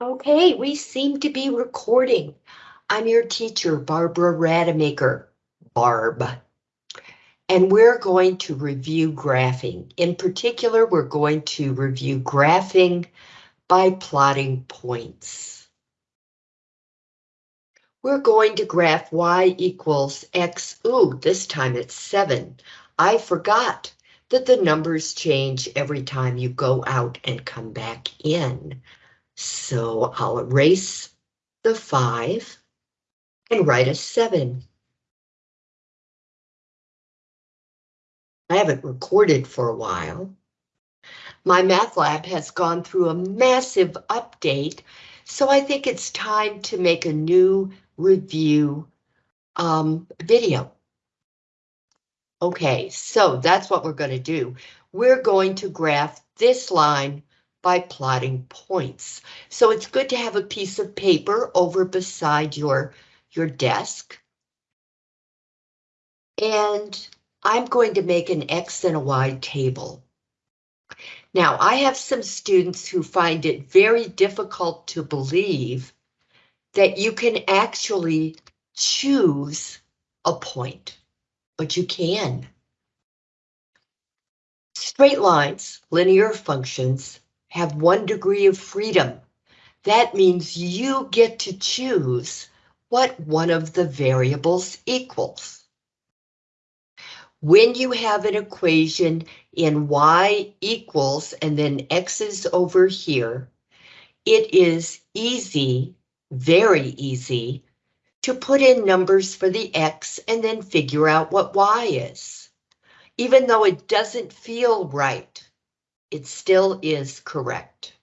Okay, we seem to be recording. I'm your teacher, Barbara Rademacher, Barb. And we're going to review graphing. In particular, we're going to review graphing by plotting points. We're going to graph y equals x. Ooh, this time it's 7. I forgot that the numbers change every time you go out and come back in. So I'll erase the 5 and write a 7. I haven't recorded for a while. MyMathLab has gone through a massive update, so I think it's time to make a new review um, video. Okay, so that's what we're going to do. We're going to graph this line by plotting points. So it's good to have a piece of paper over beside your, your desk. And I'm going to make an X and a Y table. Now, I have some students who find it very difficult to believe that you can actually choose a point, but you can. Straight lines, linear functions, have one degree of freedom. That means you get to choose what one of the variables equals. When you have an equation in y equals and then x is over here, it is easy, very easy, to put in numbers for the x and then figure out what y is. Even though it doesn't feel right, it still is correct.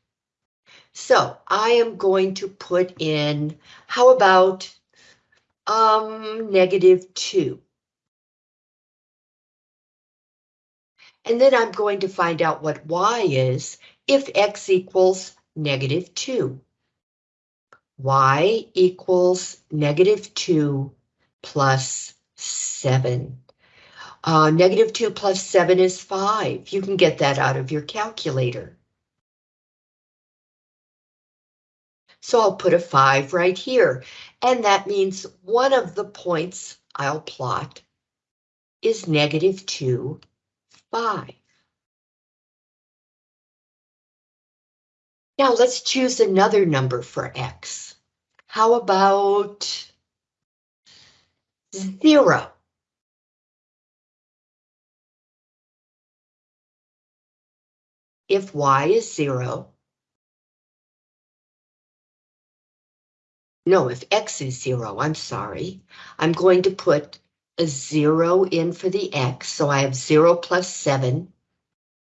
So I am going to put in, how about um, negative 2? And then I'm going to find out what y is if x equals negative 2. y equals negative 2 plus 7. Uh, negative 2 plus 7 is 5. You can get that out of your calculator. So I'll put a 5 right here, and that means one of the points I'll plot is negative 2, 5. Now let's choose another number for x. How about 0? If y is zero, no, if x is zero, I'm sorry, I'm going to put a zero in for the x, so I have zero plus seven,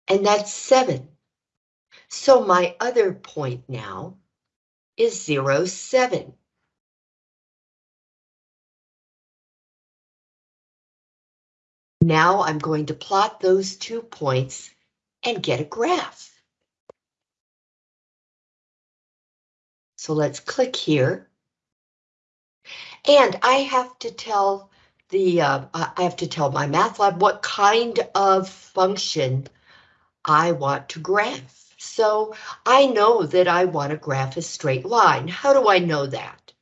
and that's seven. So my other point now is zero, seven. Now I'm going to plot those two points and get a graph. So let's click here. And I have to tell the, uh, I have to tell MyMathLab what kind of function I want to graph. So I know that I want to graph a straight line. How do I know that?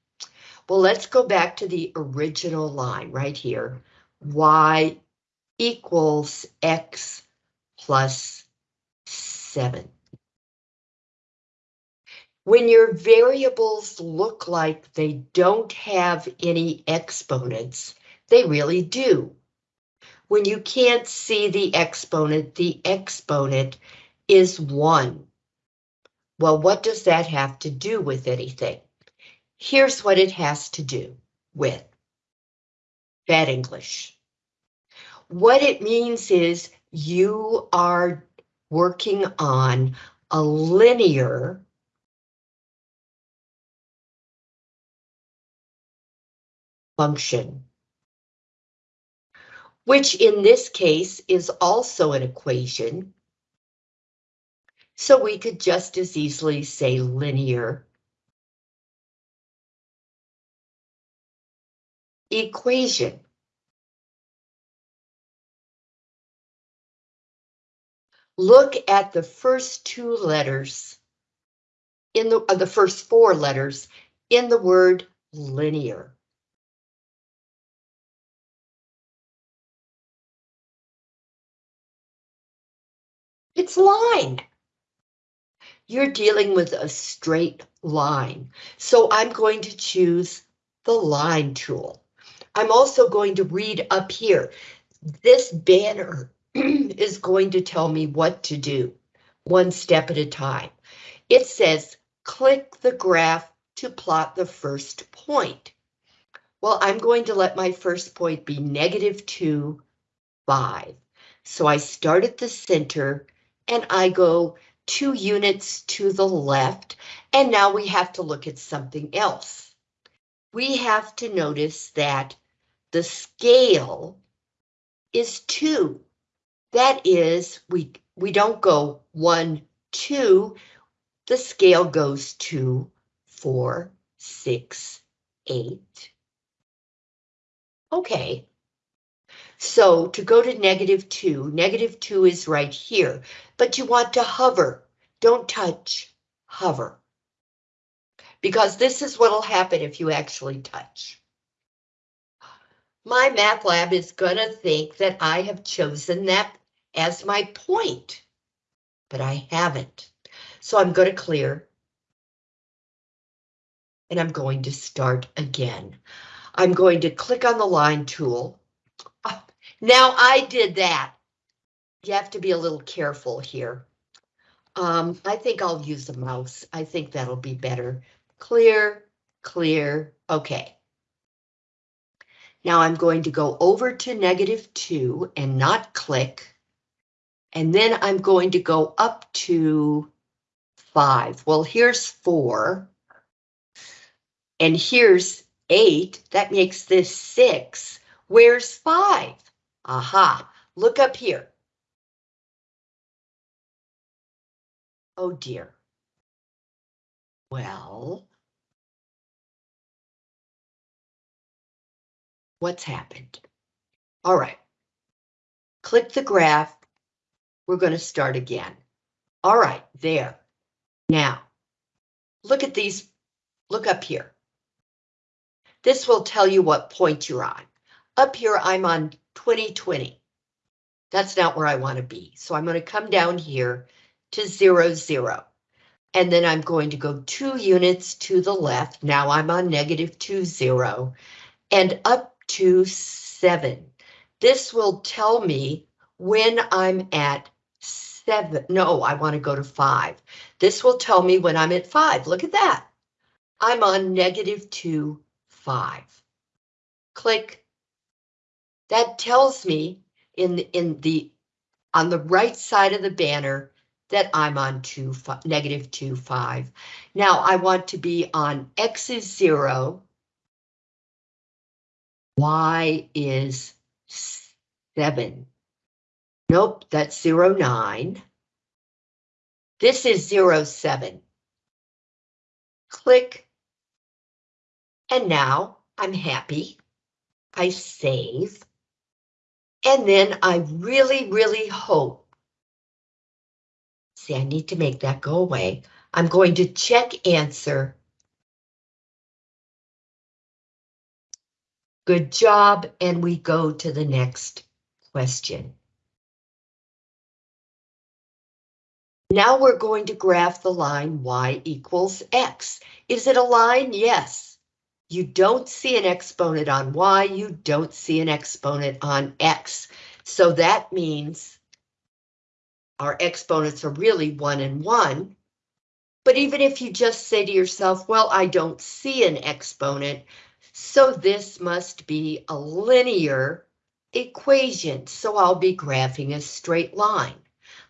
Well, let's go back to the original line right here. Y equals X plus 7. When your variables look like they don't have any exponents, they really do. When you can't see the exponent, the exponent is 1. Well, what does that have to do with anything? Here's what it has to do with bad English. What it means is you are working on a linear function, which in this case is also an equation. So we could just as easily say linear equation. Look at the first two letters in the, uh, the first four letters in the word linear. It's line. You're dealing with a straight line. So I'm going to choose the line tool. I'm also going to read up here. This banner is going to tell me what to do, one step at a time. It says, click the graph to plot the first point. Well, I'm going to let my first point be negative 2, 5. So I start at the center and I go two units to the left, and now we have to look at something else. We have to notice that the scale is 2. That is, we, we don't go 1, 2, the scale goes to 4, 6, 8. Okay, so to go to negative 2, negative 2 is right here, but you want to hover. Don't touch, hover. Because this is what will happen if you actually touch. MyMathLab is going to think that I have chosen that as my point, but I haven't. So I'm going to clear. And I'm going to start again. I'm going to click on the line tool now I did that. You have to be a little careful here. Um, I think I'll use the mouse. I think that'll be better. Clear, clear, okay. Now I'm going to go over to negative two and not click. And then I'm going to go up to five. Well, here's four. And here's eight. That makes this six. Where's five? Aha, look up here. Oh dear. Well, what's happened? All right. Click the graph. We're going to start again. All right, there. Now, look at these. Look up here. This will tell you what point you're on. Up here, I'm on 2020. That's not where I want to be. So I'm going to come down here to zero, zero. And then I'm going to go two units to the left. Now I'm on negative two, zero and up to seven. This will tell me when I'm at seven. No, I want to go to five. This will tell me when I'm at five. Look at that. I'm on negative two, five. Click that tells me in in the on the right side of the banner that I'm on two five, negative two five. Now I want to be on X is zero. Y is seven. Nope, that's zero nine. This is zero seven. Click. And now I'm happy. I save. And then I really, really hope. See, I need to make that go away. I'm going to check answer. Good job, and we go to the next question. Now we're going to graph the line y equals x. Is it a line? Yes. You don't see an exponent on y, you don't see an exponent on x. So that means our exponents are really one and one. But even if you just say to yourself, well, I don't see an exponent, so this must be a linear equation. So I'll be graphing a straight line.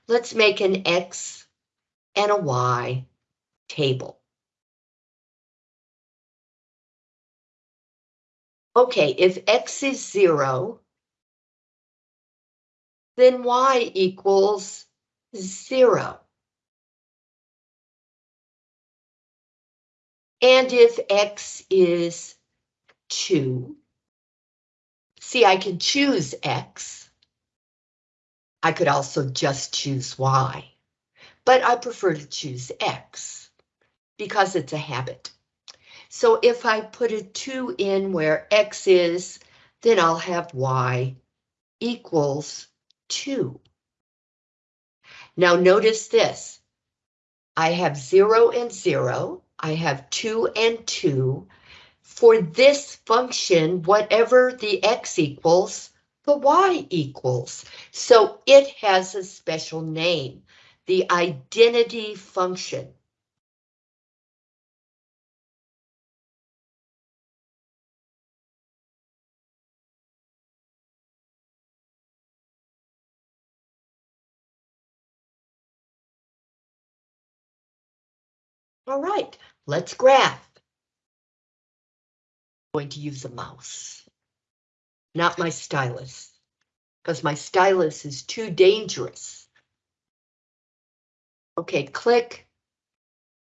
Let's make an X and a Y table. Okay, if x is zero, then y equals zero. And if x is 2, see, I can choose x. I could also just choose y, but I prefer to choose x. because it's a habit. So if I put a 2 in where x is, then I'll have y equals 2. Now notice this. I have 0 and 0. I have 2 and 2. For this function, whatever the x equals, the y equals. So it has a special name, the identity function. All right, let's graph. Going to use a mouse, not my stylus, because my stylus is too dangerous. Okay, click.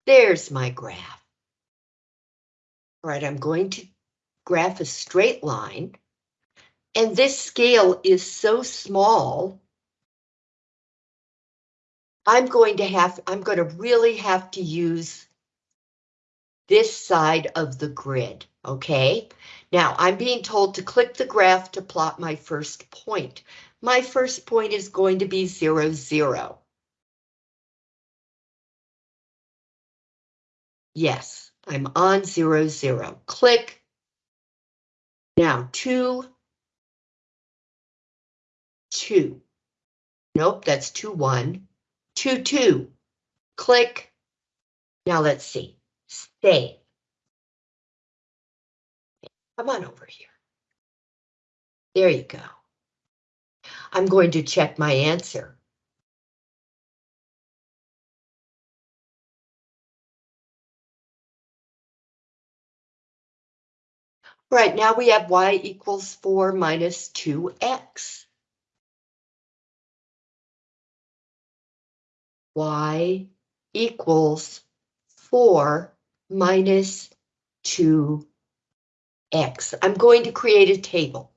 There's my graph. All right, I'm going to graph a straight line. And this scale is so small I'm going to have, I'm going to really have to use this side of the grid, okay? Now, I'm being told to click the graph to plot my first point. My first point is going to be zero, zero. Yes, I'm on zero, zero. Click. Now, two, two. Nope, that's two, one, two, two. Click. Now let's see. Stay. Come on over here. There you go. I'm going to check my answer. Right, now we have y equals 4 minus 2x. y equals 4 minus 2x. I'm going to create a table,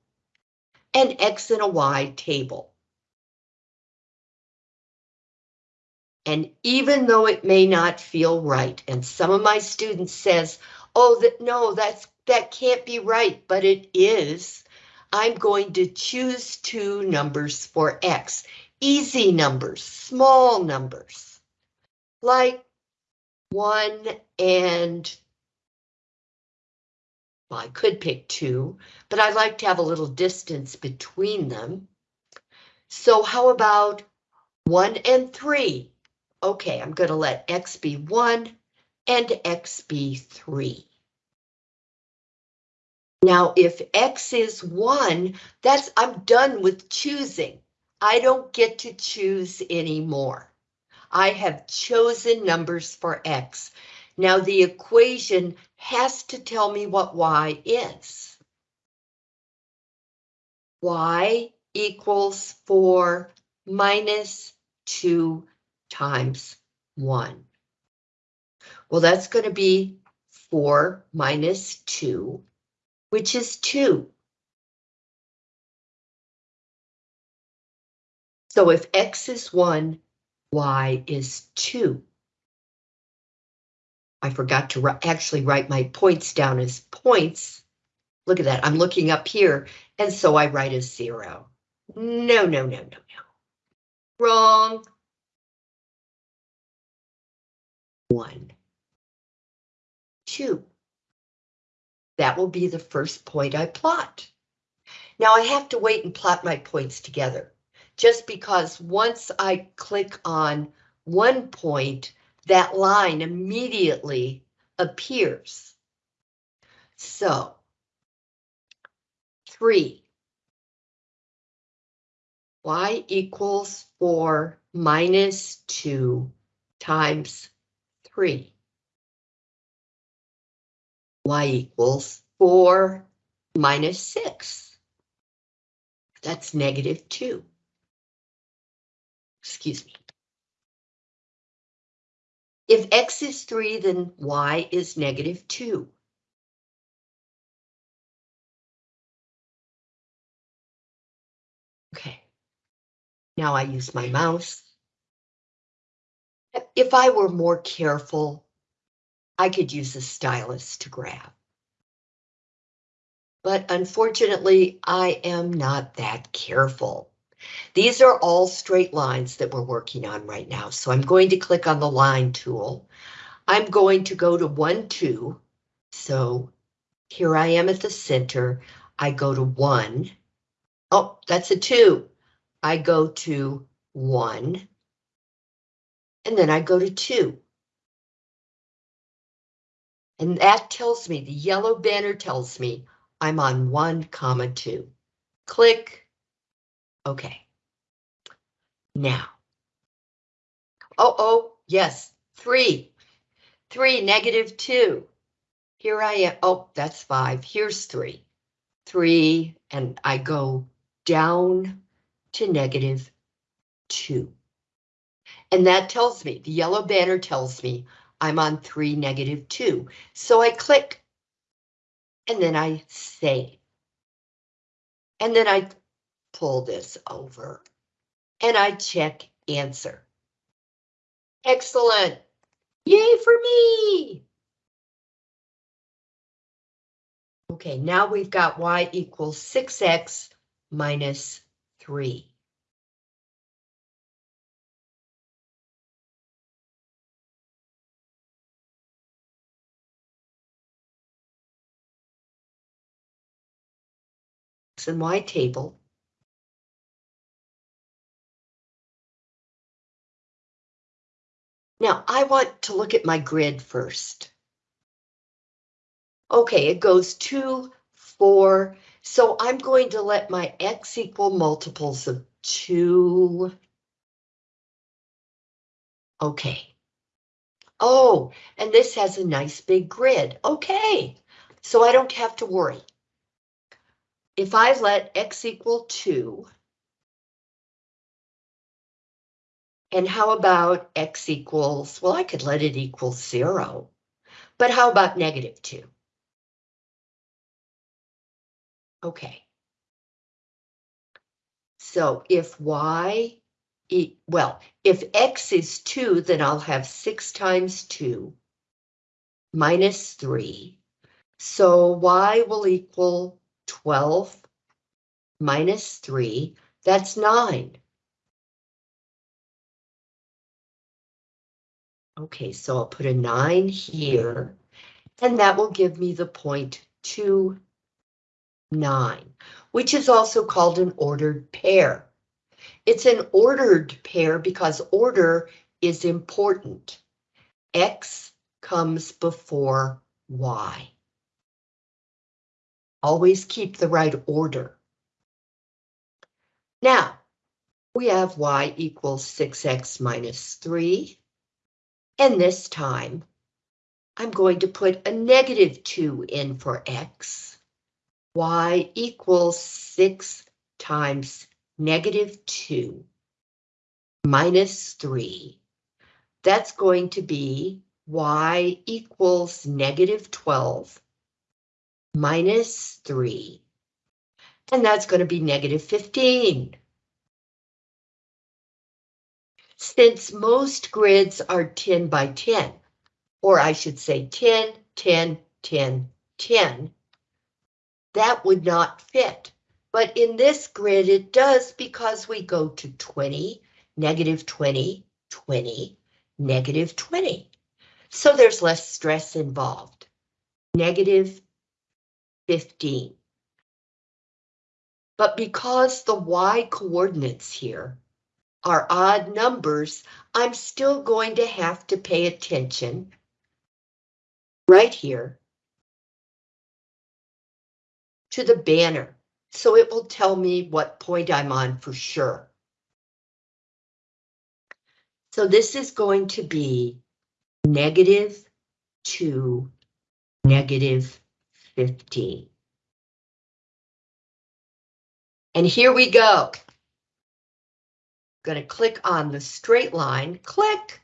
an x and a y table. And even though it may not feel right, and some of my students says, oh, that no, that's that can't be right, but it is. I'm going to choose two numbers for X, easy numbers, small numbers, like one and well, I could pick two, but I like to have a little distance between them. So how about one and three? Okay, I'm going to let X be one and X be three. Now, if X is one, that's I'm done with choosing. I don't get to choose anymore. I have chosen numbers for X. Now the equation has to tell me what Y is. Y equals 4 minus 2 times 1. Well, that's going to be 4 minus 2, which is 2. So if X is 1, y is 2. I forgot to actually write my points down as points. Look at that, I'm looking up here, and so I write a zero. No, no, no, no, no. Wrong. One. Two. That will be the first point I plot. Now I have to wait and plot my points together just because once I click on one point, that line immediately appears. So, three, y equals four minus two times three. y equals four minus six. That's negative two excuse me. If x is 3, then y is negative 2. Okay, now I use my mouse. If I were more careful, I could use a stylus to grab. But unfortunately, I am not that careful. These are all straight lines that we're working on right now. So I'm going to click on the line tool. I'm going to go to 1, 2. So here I am at the center. I go to 1. Oh, that's a 2. I go to 1. And then I go to 2. And that tells me, the yellow banner tells me I'm on 1 comma 2. Click. Okay. Now. Oh, oh, yes, 3. 3, negative 2. Here I am. Oh, that's 5. Here's 3. 3, and I go down to negative 2. And that tells me, the yellow banner tells me I'm on 3, negative 2. So I click, and then I save. And then I pull this over, and I check answer. Excellent. Yay for me! Okay, now we've got y equals 6x minus 3. X and Y table. Now I want to look at my grid first. Okay, it goes two, four, so I'm going to let my X equal multiples of two. Okay. Oh, and this has a nice big grid. Okay, so I don't have to worry if I let x equal 2, and how about x equals, well, I could let it equal 0, but how about negative 2? Okay. So if y, e well, if x is 2, then I'll have 6 times 2 minus 3. So y will equal 12 minus 3, that's 9. Okay, so I'll put a 9 here, and that will give me the point 2, 9, which is also called an ordered pair. It's an ordered pair because order is important. X comes before Y. Always keep the right order. Now, we have y equals 6x minus 3. And this time, I'm going to put a negative 2 in for x. y equals 6 times negative 2 minus 3. That's going to be y equals negative 12 minus 3. And that's going to be negative 15. Since most grids are 10 by 10, or I should say 10, 10, 10, 10, that would not fit. But in this grid, it does because we go to 20, negative 20, 20, negative 20. So there's less stress involved. Negative 15. But because the y coordinates here are odd numbers, I'm still going to have to pay attention right here to the banner, so it will tell me what point I'm on for sure. So this is going to be negative 2, negative 15. And here we go. Going to click on the straight line, click.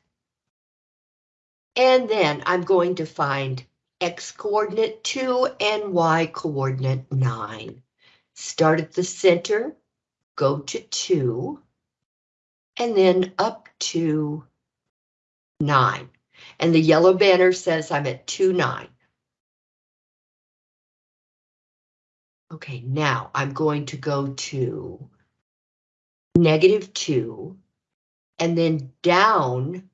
And then I'm going to find X coordinate 2 and Y coordinate 9. Start at the center, go to 2, and then up to 9. And the yellow banner says I'm at 2, 9. Okay, now I'm going to go to negative 2 and then down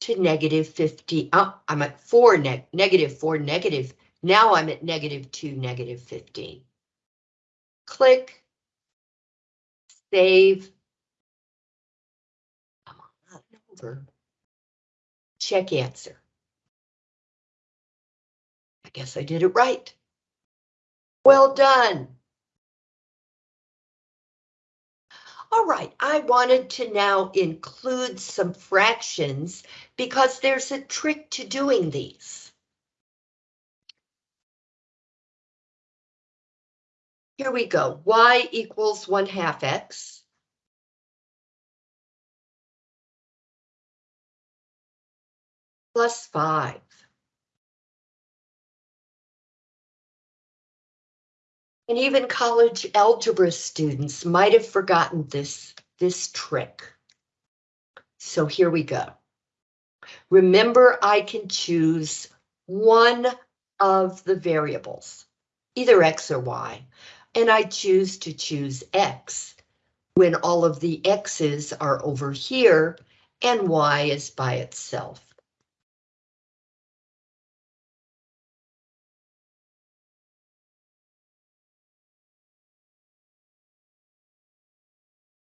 to negative 50. Oh, I'm at 4, neg negative 4, negative. Now I'm at negative 2, negative 15. Click. Save. Come on, over. Check answer. I guess I did it right. Well done. All right, I wanted to now include some fractions because there's a trick to doing these. Here we go, y equals 1 half x. Plus 5. And even college algebra students might have forgotten this, this trick. So here we go. Remember, I can choose one of the variables, either X or Y, and I choose to choose X when all of the X's are over here and Y is by itself.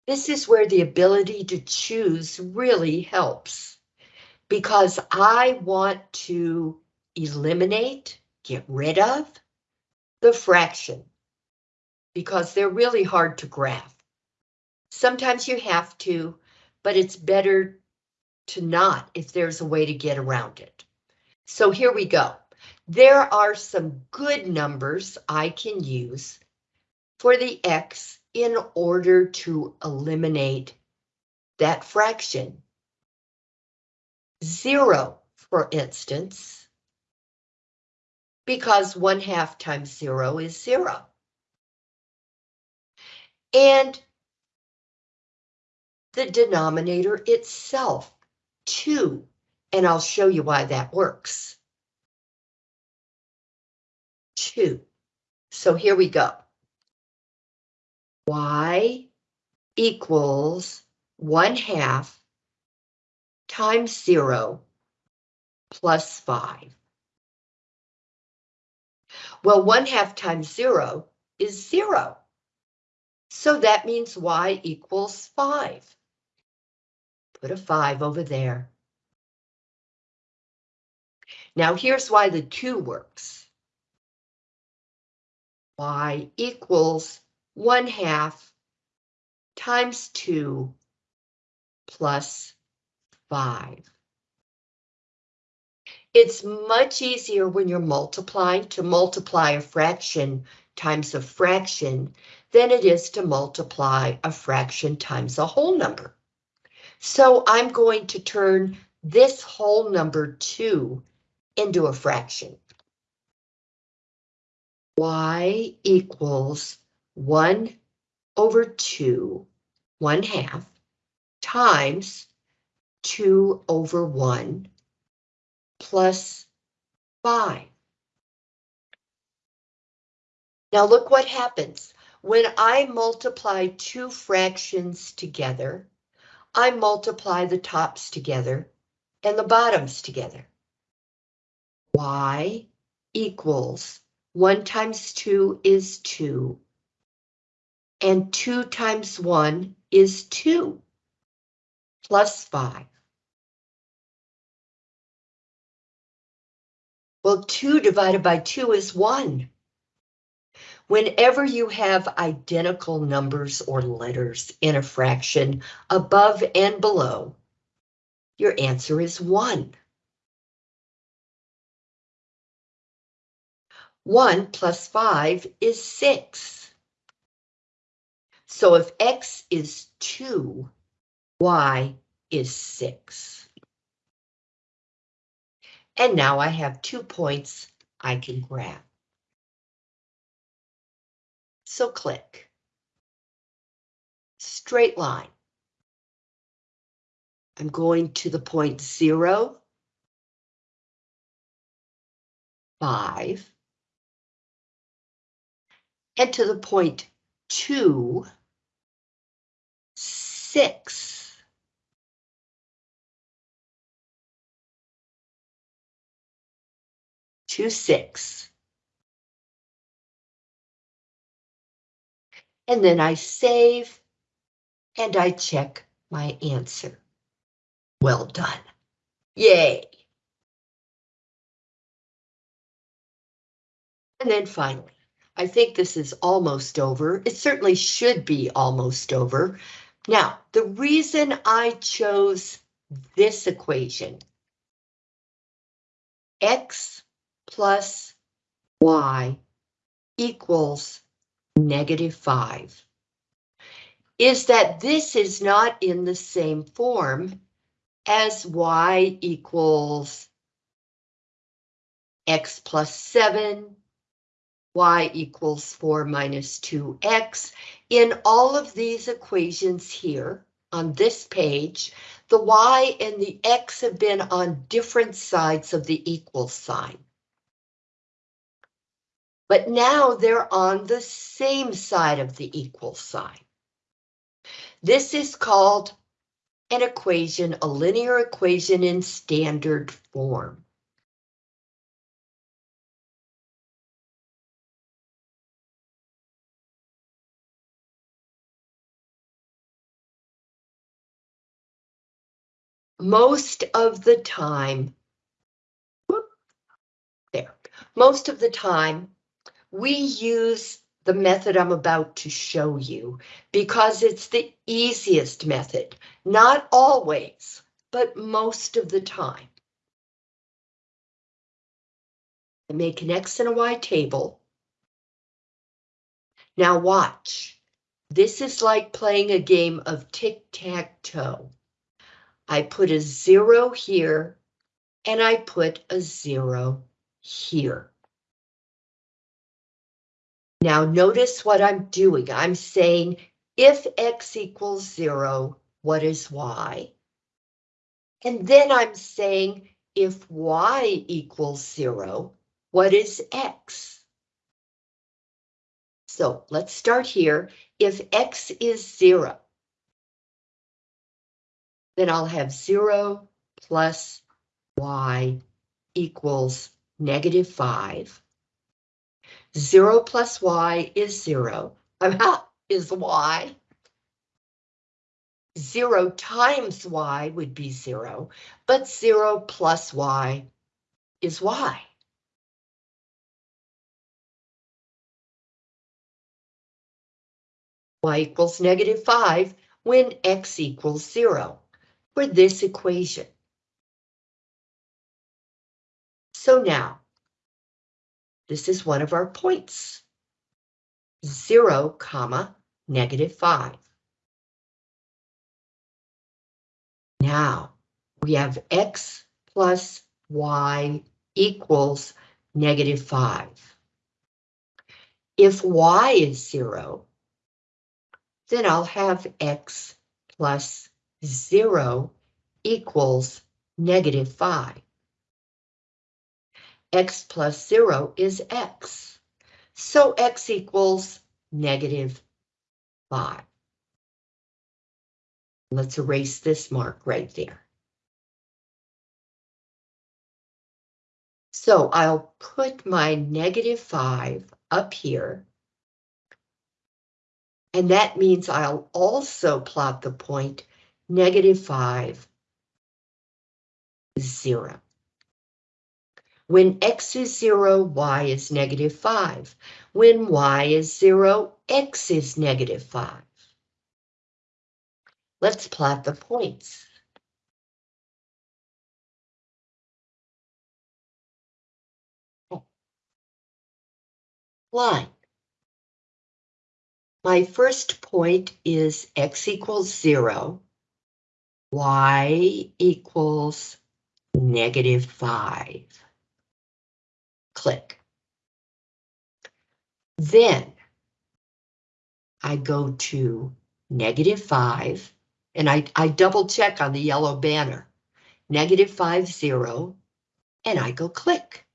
This is where the ability to choose really helps because I want to eliminate, get rid of the fraction because they're really hard to graph. Sometimes you have to, but it's better to not if there's a way to get around it. So here we go. There are some good numbers I can use for the X in order to eliminate that fraction. Zero, for instance, because one half times zero is zero. And the denominator itself, two, and I'll show you why that works. Two. So here we go y equals 1 half times 0 plus 5. Well, 1 half times 0 is 0. So that means y equals 5. Put a 5 over there. Now here's why the 2 works. y equals 1 half times 2 plus 5. It's much easier when you're multiplying to multiply a fraction times a fraction than it is to multiply a fraction times a whole number. So I'm going to turn this whole number 2 into a fraction. y equals 1 over 2, 1 half, times 2 over 1 plus 5. Now look what happens. When I multiply two fractions together, I multiply the tops together and the bottoms together. y equals 1 times 2 is 2 and 2 times 1 is 2, plus 5. Well, 2 divided by 2 is 1. Whenever you have identical numbers or letters in a fraction above and below, your answer is 1. 1 plus 5 is 6. So if X is two, Y is six. And now I have two points I can grab. So click. Straight line. I'm going to the point zero 5. And to the point 2, 6. Two, six. And then I save and I check my answer. Well done. Yay. And then finally, I think this is almost over. It certainly should be almost over. Now, the reason I chose this equation, x plus y equals negative 5, is that this is not in the same form as y equals x plus 7 y equals 4 minus 2x. In all of these equations here on this page, the y and the x have been on different sides of the equal sign. But now they're on the same side of the equal sign. This is called an equation, a linear equation in standard form. Most of the time, whoop, there, most of the time, we use the method I'm about to show you because it's the easiest method. Not always, but most of the time. I make an X and a Y table. Now watch. This is like playing a game of tic-tac-toe. I put a zero here, and I put a zero here. Now notice what I'm doing. I'm saying if x equals zero, what is y? And then I'm saying if y equals zero, what is x? So let's start here. If x is zero, then I'll have 0 plus y equals negative 5. 0 plus y is 0. is y. 0 times y would be 0, but 0 plus y is y. y equals negative 5 when x equals 0 for this equation. So now, this is one of our points. 0, comma, negative 5. Now, we have x plus y equals negative 5. If y is 0, then I'll have x plus 0 equals negative 5. x plus 0 is x, so x equals negative 5. Let's erase this mark right there. So I'll put my negative 5 up here. And that means I'll also plot the point negative 5, 0. When x is 0, y is negative 5. When y is 0, x is negative 5. Let's plot the points. Line. My first point is x equals 0 y equals negative 5. Click. Then I go to negative 5, and I, I double check on the yellow banner. Negative 5, 0, and I go click.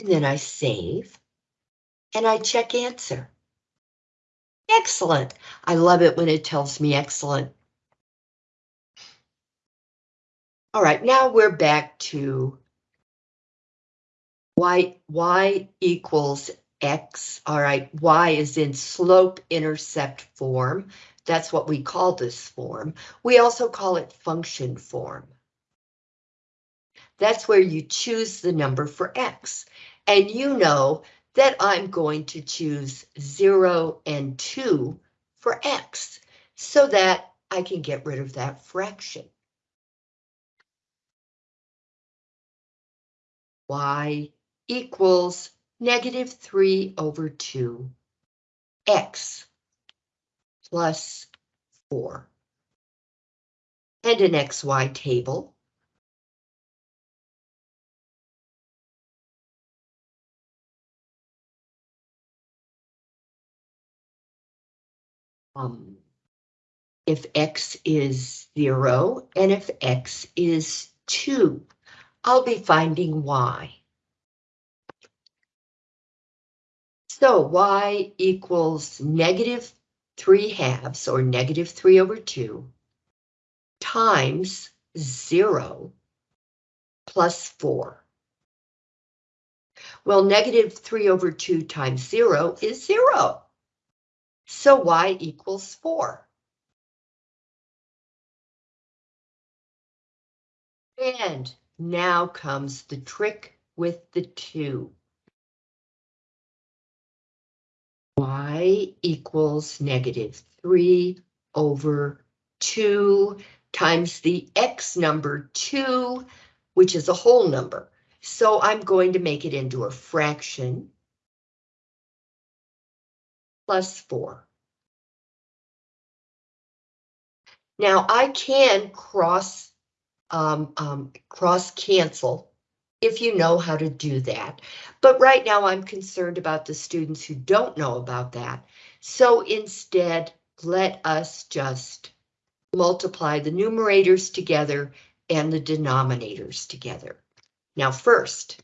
And then I save. And I check answer. Excellent. I love it when it tells me excellent. All right, now we're back to y, y equals x. All right, y is in slope-intercept form. That's what we call this form. We also call it function form. That's where you choose the number for x. And you know that I'm going to choose 0 and 2 for x, so that I can get rid of that fraction. y equals negative 3 over 2 x plus 4. And an xy table. Um, if x is 0 and if x is 2, I'll be finding y. So y equals negative 3 halves, or negative 3 over 2, times 0 plus 4. Well, negative 3 over 2 times 0 is 0. So y equals 4. And now comes the trick with the 2. y equals negative 3 over 2 times the x number 2, which is a whole number. So I'm going to make it into a fraction plus 4. Now I can cross um, um, cross cancel if you know how to do that. But right now I'm concerned about the students who don't know about that. So instead, let us just multiply the numerators together and the denominators together. Now first,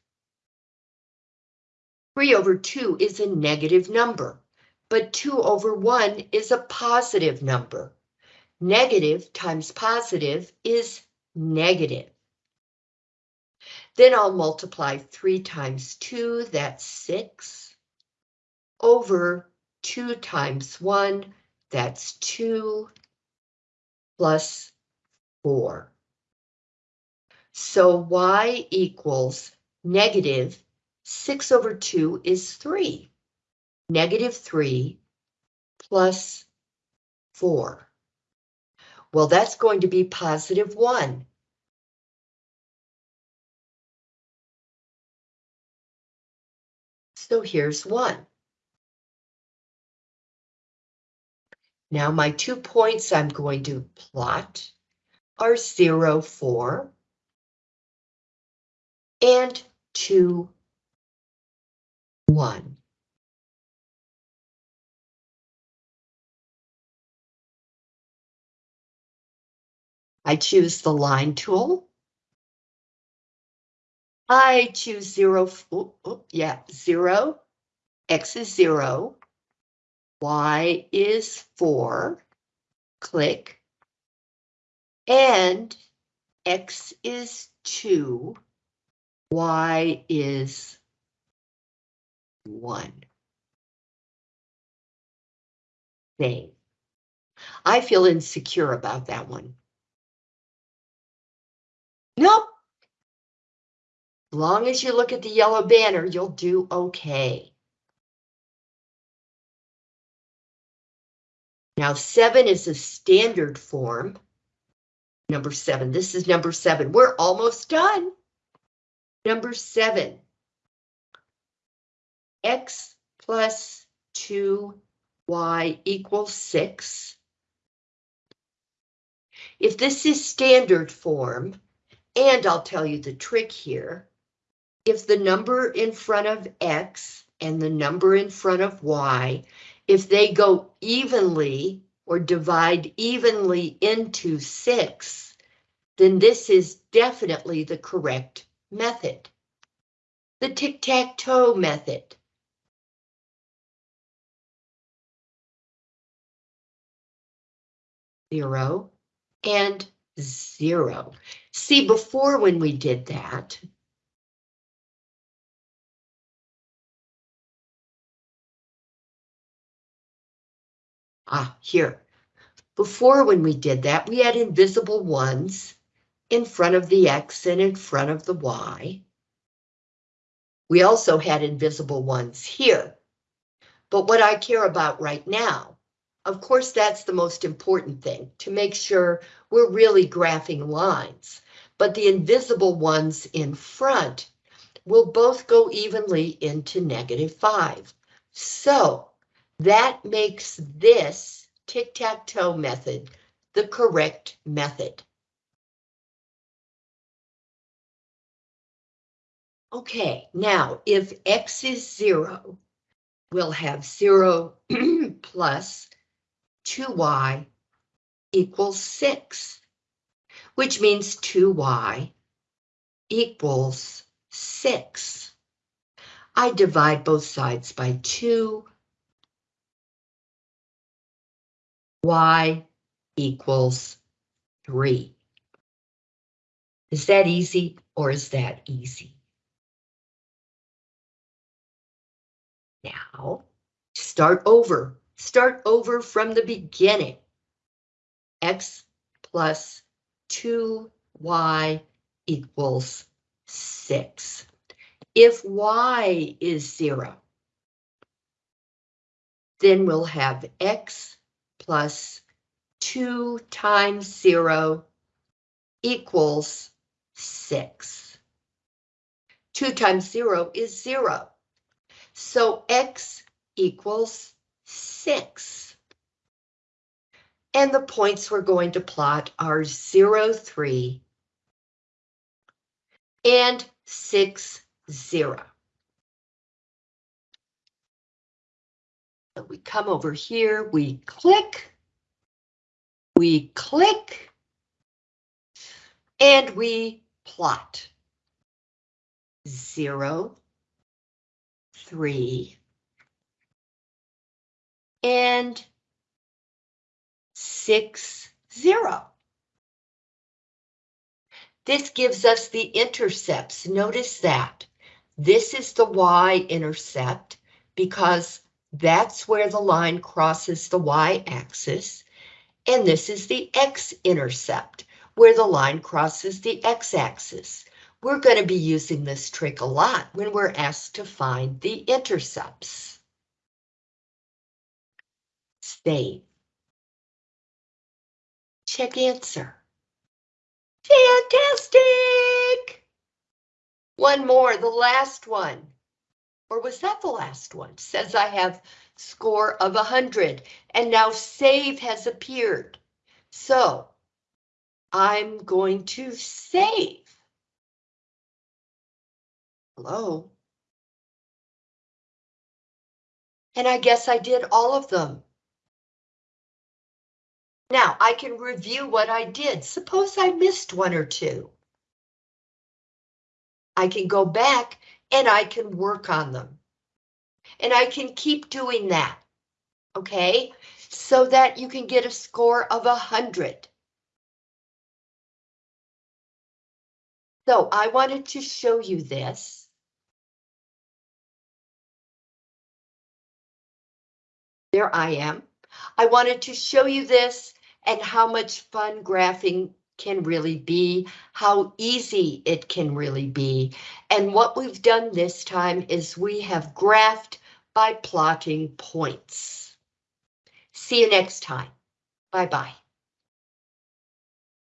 3 over 2 is a negative number, but 2 over 1 is a positive number. Negative times positive is negative. Then I'll multiply 3 times 2, that's 6, over 2 times 1, that's 2, plus 4. So y equals negative 6 over 2 is 3. Negative 3 plus 4. Well, that's going to be positive 1. So here's 1. Now my two points I'm going to plot are 0, 4 and 2, 1. I choose the line tool. I choose zero, yeah, zero, X is zero, Y is four, click, and X is two, Y is one. Save. I feel insecure about that one. Nope. As Long as you look at the yellow banner, you'll do okay. Now, seven is a standard form. Number seven, this is number seven. We're almost done. Number seven. X plus 2y equals 6. If this is standard form, and I'll tell you the trick here. If the number in front of X and the number in front of Y, if they go evenly or divide evenly into six, then this is definitely the correct method. The tic-tac-toe method. Zero and zero. See, before when we did that, ah, here. Before when we did that, we had invisible ones in front of the X and in front of the Y. We also had invisible ones here. But what I care about right now, of course, that's the most important thing, to make sure we're really graphing lines. But the invisible ones in front will both go evenly into negative 5. So that makes this tic-tac-toe method the correct method. Okay, now if x is 0, we'll have 0 plus 2y equals 6, which means 2y equals 6. I divide both sides by 2. y equals 3. Is that easy or is that easy? Now, start over. Start over from the beginning. X plus 2y equals 6. If y is 0, then we'll have x plus 2 times 0 equals 6. 2 times 0 is 0. So x equals 6. And the points we're going to plot are 0, 3 and 6, 0. So we come over here, we click, we click, and we plot. 0, three, and six, zero. This gives us the intercepts. Notice that. This is the y-intercept because that's where the line crosses the y-axis. And this is the x-intercept, where the line crosses the x-axis. We're going to be using this trick a lot when we're asked to find the intercepts. Save. Check answer. Fantastic! One more, the last one. Or was that the last one? Says I have score of 100 and now save has appeared. So I'm going to save. Hello? And I guess I did all of them. Now I can review what I did. Suppose I missed one or two. I can go back and I can work on them. And I can keep doing that. Okay, so that you can get a score of a hundred. So I wanted to show you this. There I am. I wanted to show you this and how much fun graphing can really be, how easy it can really be. And what we've done this time is we have graphed by plotting points. See you next time. Bye-bye.